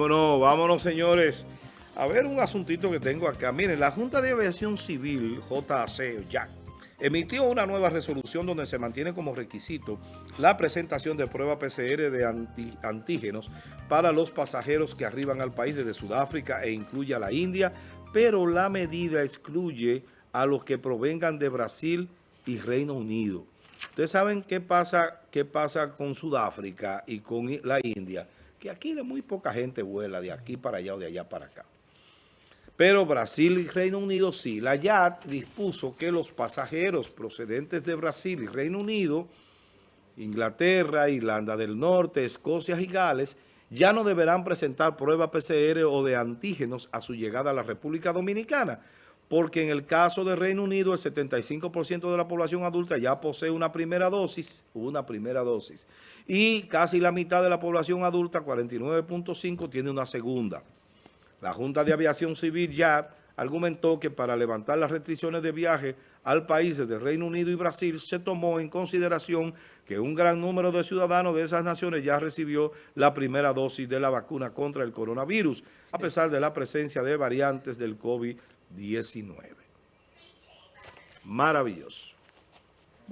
Bueno, vámonos señores. A ver un asuntito que tengo acá. Miren, la Junta de Aviación Civil, JAC, JAC, emitió una nueva resolución donde se mantiene como requisito la presentación de prueba PCR de antígenos para los pasajeros que arriban al país desde Sudáfrica e incluye a la India, pero la medida excluye a los que provengan de Brasil y Reino Unido. Ustedes saben qué pasa, qué pasa con Sudáfrica y con la India que aquí muy poca gente vuela de aquí para allá o de allá para acá. Pero Brasil y Reino Unido sí. La YAT dispuso que los pasajeros procedentes de Brasil y Reino Unido, Inglaterra, Irlanda del Norte, Escocia y Gales, ya no deberán presentar prueba PCR o de antígenos a su llegada a la República Dominicana, porque en el caso de Reino Unido el 75% de la población adulta ya posee una primera dosis, una primera dosis, y casi la mitad de la población adulta, 49.5, tiene una segunda. La Junta de Aviación Civil ya argumentó que para levantar las restricciones de viaje al país de Reino Unido y Brasil se tomó en consideración que un gran número de ciudadanos de esas naciones ya recibió la primera dosis de la vacuna contra el coronavirus, a pesar de la presencia de variantes del COVID-19. 19. Maravilloso.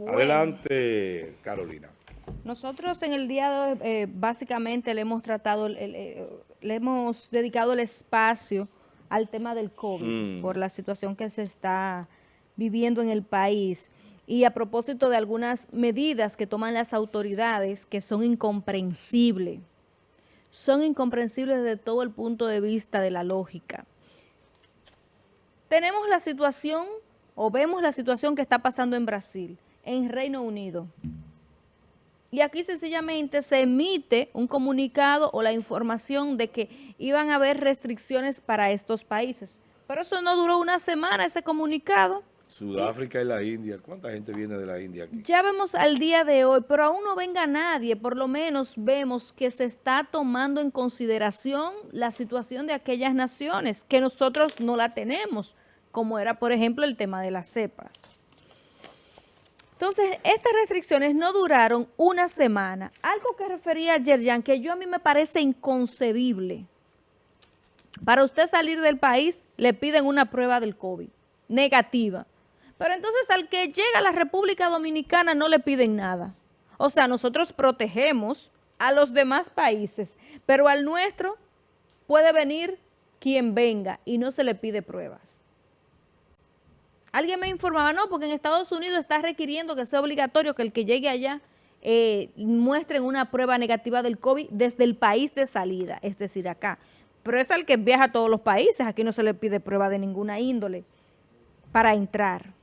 Adelante, Carolina. Nosotros en el día de hoy eh, básicamente le hemos tratado, eh, le hemos dedicado el espacio al tema del COVID mm. por la situación que se está viviendo en el país y a propósito de algunas medidas que toman las autoridades que son incomprensibles, son incomprensibles desde todo el punto de vista de la lógica tenemos la situación o vemos la situación que está pasando en Brasil, en Reino Unido. Y aquí sencillamente se emite un comunicado o la información de que iban a haber restricciones para estos países. Pero eso no duró una semana, ese comunicado. Sudáfrica y la India. ¿Cuánta gente viene de la India aquí? Ya vemos al día de hoy, pero aún no venga nadie. Por lo menos vemos que se está tomando en consideración la situación de aquellas naciones que nosotros no la tenemos, como era, por ejemplo, el tema de las cepas. Entonces, estas restricciones no duraron una semana. Algo que refería a Yerjan, que yo a mí me parece inconcebible. Para usted salir del país, le piden una prueba del COVID, negativa. Pero entonces al que llega a la República Dominicana no le piden nada. O sea, nosotros protegemos a los demás países, pero al nuestro puede venir quien venga y no se le pide pruebas. Alguien me informaba, no, porque en Estados Unidos está requiriendo que sea obligatorio que el que llegue allá eh, muestren una prueba negativa del COVID desde el país de salida, es decir, acá. Pero es al que viaja a todos los países, aquí no se le pide prueba de ninguna índole para entrar.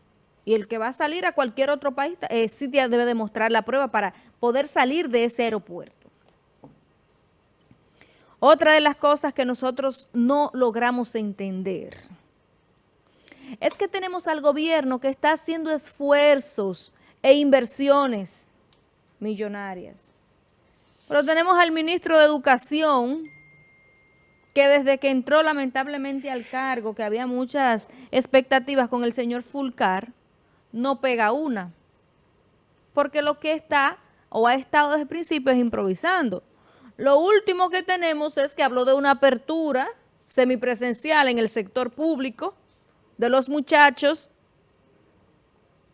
Y el que va a salir a cualquier otro país, eh, debe demostrar la prueba para poder salir de ese aeropuerto. Otra de las cosas que nosotros no logramos entender es que tenemos al gobierno que está haciendo esfuerzos e inversiones millonarias. Pero tenemos al ministro de Educación que desde que entró lamentablemente al cargo, que había muchas expectativas con el señor Fulcar, no pega una, porque lo que está o ha estado desde el principio es improvisando. Lo último que tenemos es que habló de una apertura semipresencial en el sector público de los muchachos,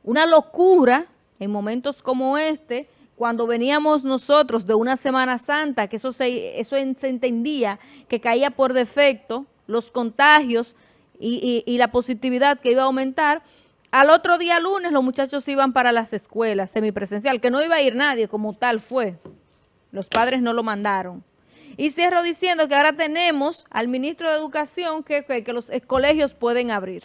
una locura en momentos como este, cuando veníamos nosotros de una Semana Santa, que eso se, eso se entendía que caía por defecto, los contagios y, y la positividad que iba a aumentar, al otro día lunes los muchachos iban para las escuelas semipresencial, que no iba a ir nadie como tal fue. Los padres no lo mandaron. Y cierro diciendo que ahora tenemos al ministro de Educación que, que, los colegios pueden abrir.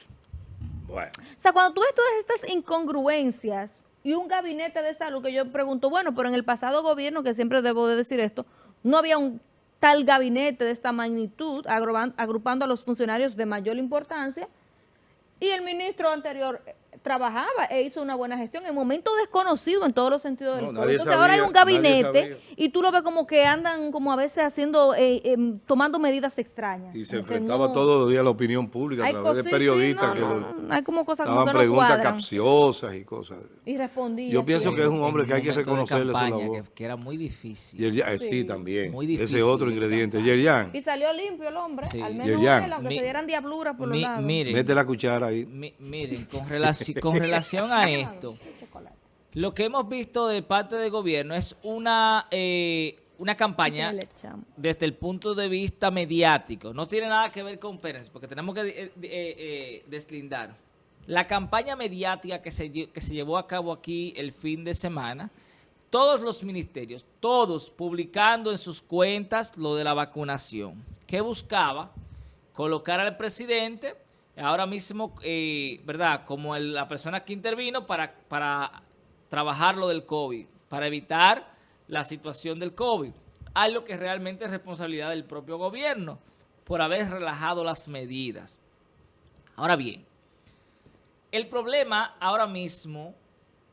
Bueno. O sea, cuando tú ves todas estas incongruencias y un gabinete de salud que yo pregunto, bueno, pero en el pasado gobierno, que siempre debo de decir esto, no había un tal gabinete de esta magnitud agrupando a los funcionarios de mayor importancia y el ministro anterior trabajaba e hizo una buena gestión en momento desconocido en todos los sentidos No, del. Entonces sabía, ahora hay un gabinete y tú lo ves como que andan como a veces haciendo, eh, em, tomando medidas extrañas. Y se enfrentaba no- todos los días a la opinión pública a Hay través de periodistas sí, que no, lo- hay como cosas como daban que no preguntas cuadran. capciosas y cosas. Y respondía. Yo pienso que es un hombre que hay que reconocerle su labor. Que, que era muy difícil. Y el, eh, sí. Sí. también. Muy Ese difícil otro de ingrediente. Y salió limpio el hombre, Sí. al menos él, aunque Mi- se dieran diabluras por los Mi- lados. miren, mete la cuchara ahí. mi- miren, con, relaci- con relación a esto, lo que hemos visto de parte del gobierno es una, eh, una campaña desde el punto de vista mediático. No tiene nada que ver con Pérez, porque tenemos que eh, eh, deslindar. La campaña mediática que se, que se llevó a cabo aquí el fin de semana, todos los ministerios, todos publicando en sus cuentas lo de la vacunación. que buscaba? Colocar al presidente, ahora mismo, eh, ¿verdad? Como la persona que intervino para, para trabajar lo del COVID, para evitar la situación del COVID. Algo que realmente es responsabilidad del propio gobierno por haber relajado las medidas. Ahora bien, el problema ahora mismo,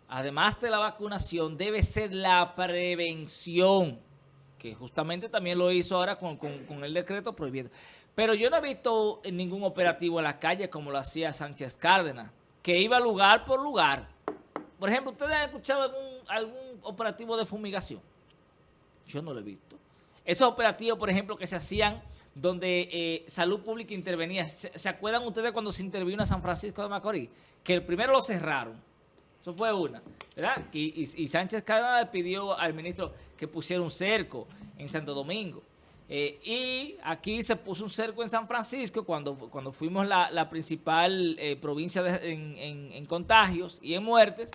además de la vacunación, debe ser la prevención, que justamente también lo hizo ahora con, con- con el decreto prohibiendo. Pero yo no he visto ningún operativo en la calle como lo hacía Sánchez Cárdenas, que iba lugar por lugar. Por ejemplo, ¿ustedes han escuchado algún, algún operativo de fumigación? Yo no lo he visto. Esos operativos, por ejemplo, que se hacían donde eh, Salud Pública intervenía. ¿Se, acuerdan ustedes cuando se intervino en San Francisco de Macorís? Que el primero lo cerraron. Eso fue una, ¿verdad? Y, y- y Sánchez Cárdenas pidió al ministro que pusiera un cerco en Santo Domingo. Eh, y aquí se puso un cerco en San Francisco cuando, cuando fuimos la, la principal eh, provincia de- en, en- en contagios y en muertes.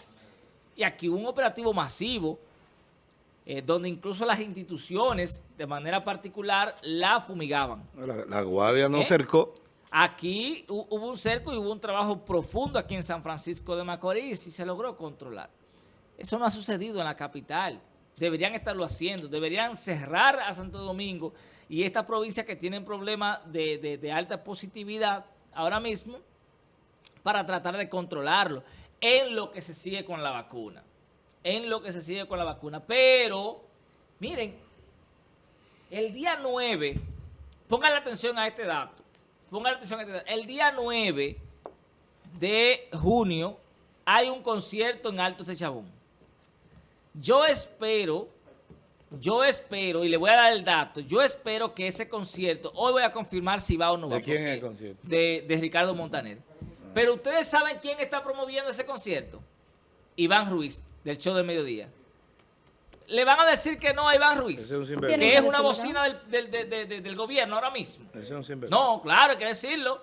Y aquí hubo un operativo masivo eh, donde incluso las instituciones de manera particular la fumigaban. La, la guardia no cercó. Aquí hu- hubo un cerco y hubo un trabajo profundo aquí en San Francisco de Macorís y se logró controlar. Eso no ha sucedido en la capital. Deberían estarlo haciendo. Deberían cerrar a Santo Domingo y estas provincias que tienen problemas de, de- alta positividad ahora mismo para tratar de controlarlo en lo que se sigue con la vacuna. En lo que se sigue con la vacuna. Pero, miren, el día 9, pongan la atención a este dato. Pongan atención a este dato. El día 9 de junio hay un concierto en Altos de Chabón. Yo espero, yo espero, y le voy a dar el dato, yo espero que ese concierto, hoy voy a confirmar si va o no va. ¿De quién es el concierto? De, de Ricardo Montaner. Pero ustedes saben quién está promoviendo ese concierto. Iván Ruiz, del show del mediodía. Le van a decir que no a Iván Ruiz Ese es un Tiene sinvergüenza. que es una bocina del, del- de- de- de- del gobierno ahora mismo. Ese es un sinvergüenza. No, claro, hay que decirlo.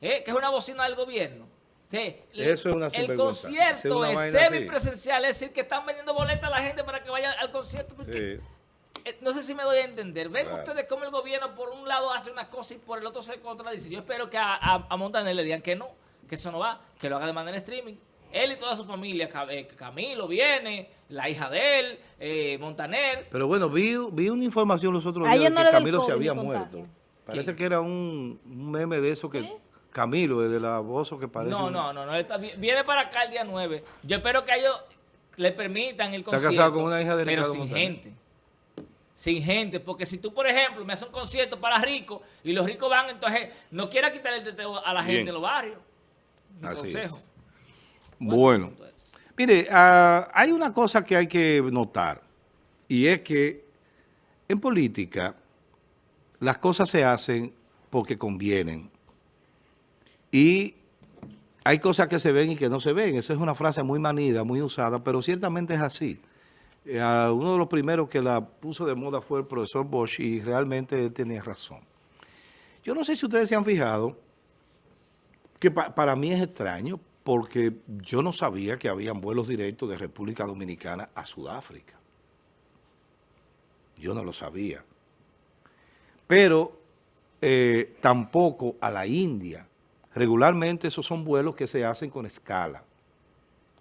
eh, que es una bocina del gobierno. Sí, Eso es una El concierto una es semipresencial, es decir, que están vendiendo boletas a la gente para que vaya al concierto. porque, Sí. eh, no sé si me doy a entender. Ven Claro. ustedes cómo el gobierno por un lado hace una cosa y por el otro se contradice. Yo espero que a, a, a Montaner le digan que no, que eso no va, que lo haga de manera streaming. Él y toda su familia, eh, Camilo viene, la hija de él, eh, Montaner. Pero bueno, vi, vi una información los otros A días de que Camilo se había muerto. contagio. Parece que era un, un meme de eso que Camilo, de la voz que parece. No, un- no, no, no, él está- viene para acá el día 9. Yo espero que a ellos le permitan el Está concierto. casado con una hija de Pero Ricardo sin Montaner. gente. Sin gente, porque si tú, por ejemplo, me haces un concierto para ricos y los ricos van, entonces no quieras quitarle el teteo a la gente Bien. de los barrios. Mi Así consejo. es. Bueno, mire, ah, hay una cosa que hay que notar y es que en política las cosas se hacen porque convienen y hay cosas que se ven y que no se ven. Esa es una frase muy manida, muy usada, pero ciertamente es así. Eh, uno de los primeros que la puso de moda fue el profesor Bosch y realmente él tenía razón. Yo no sé si ustedes se han fijado que pa- para mí es extraño porque yo no sabía que habían vuelos directos de República Dominicana a Sudáfrica. Yo no lo sabía. Pero eh, tampoco a la India. Regularmente esos son vuelos que se hacen con escala.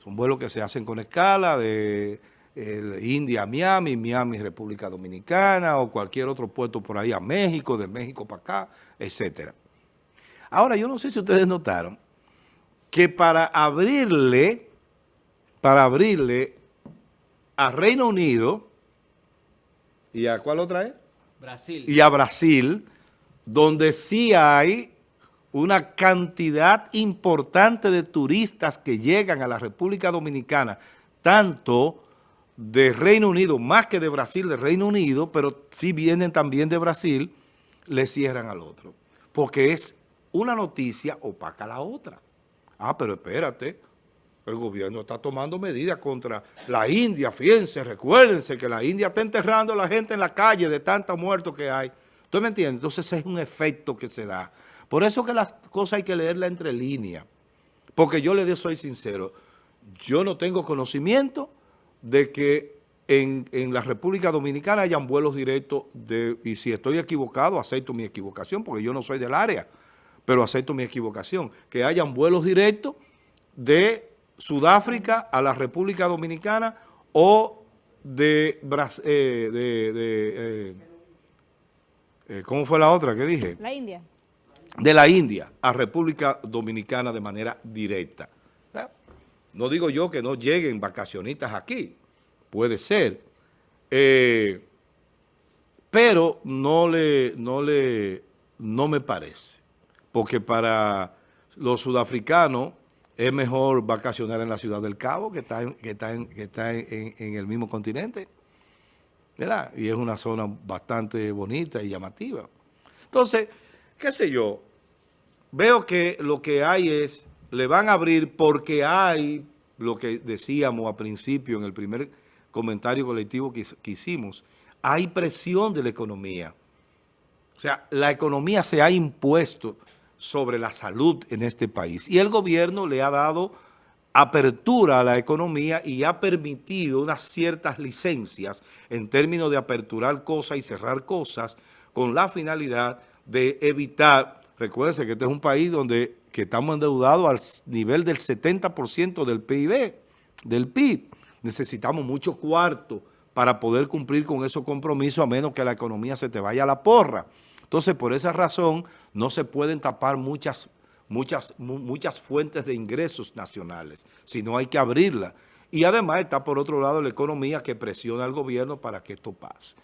Son vuelos que se hacen con escala de eh, India a Miami, Miami República Dominicana o cualquier otro puerto por ahí a México, de México para acá, etcétera. Ahora, yo no sé si ustedes notaron que para abrirle, para abrirle a Reino Unido, ¿y a cuál otra es? Brasil. Y a Brasil, donde sí hay una cantidad importante de turistas que llegan a la República Dominicana, tanto de Reino Unido, más que de Brasil, de Reino Unido, pero si vienen también de Brasil, le cierran al otro. Porque es una noticia opaca a la otra. Ah, pero espérate, el gobierno está tomando medidas contra la India, fíjense, recuérdense que la India está enterrando a la gente en la calle de tantos muertos que hay. ¿Usted me entiende? Entonces es un efecto que se da. Por eso que las cosas hay que leerla entre líneas. Porque yo le soy sincero, yo no tengo conocimiento de que en, en, la República Dominicana hayan vuelos directos de, y si estoy equivocado, acepto mi equivocación, porque yo no soy del área, pero acepto mi equivocación, que hayan vuelos directos de Sudáfrica a la República Dominicana o de, eh, eh, eh, ¿cómo fue la otra que dije? La India. De la India a República Dominicana de manera directa. No digo yo que no lleguen vacacionistas aquí, puede ser, eh, pero no le, no le, no me parece, porque para los sudafricanos es mejor vacacionar en la ciudad del Cabo, que está en, que está en, que está en, en el mismo continente, ¿verdad? Y es una zona bastante bonita y llamativa. Entonces, qué sé yo, veo que lo que hay es le van a abrir porque hay lo que decíamos a principio en el primer comentario colectivo que, que, hicimos, hay presión de la economía. O sea, la economía se ha impuesto sobre la salud en este país y el gobierno le ha dado apertura a la economía y ha permitido unas ciertas licencias en términos de aperturar cosas y cerrar cosas con la finalidad de evitar, recuérdense que este es un país donde que estamos endeudados al nivel del 70% del PIB, del PIB. Necesitamos mucho cuarto para poder cumplir con esos compromisos a menos que la economía se te vaya a la porra. Entonces, por esa razón, no se pueden tapar muchas, muchas, muchas fuentes de ingresos nacionales, sino hay que abrirla. Y además está por otro lado la economía que presiona al gobierno para que esto pase.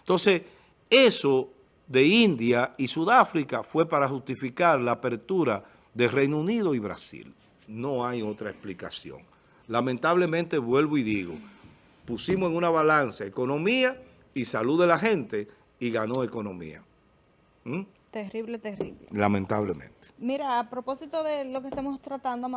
Entonces, eso de India y Sudáfrica fue para justificar la apertura de Reino Unido y Brasil. No hay otra explicación. Lamentablemente, vuelvo y digo, pusimos en una balanza economía y salud de la gente y ganó economía. ¿Mm? Terrible, terrible. Lamentablemente. Mira, a propósito de lo que estamos tratando,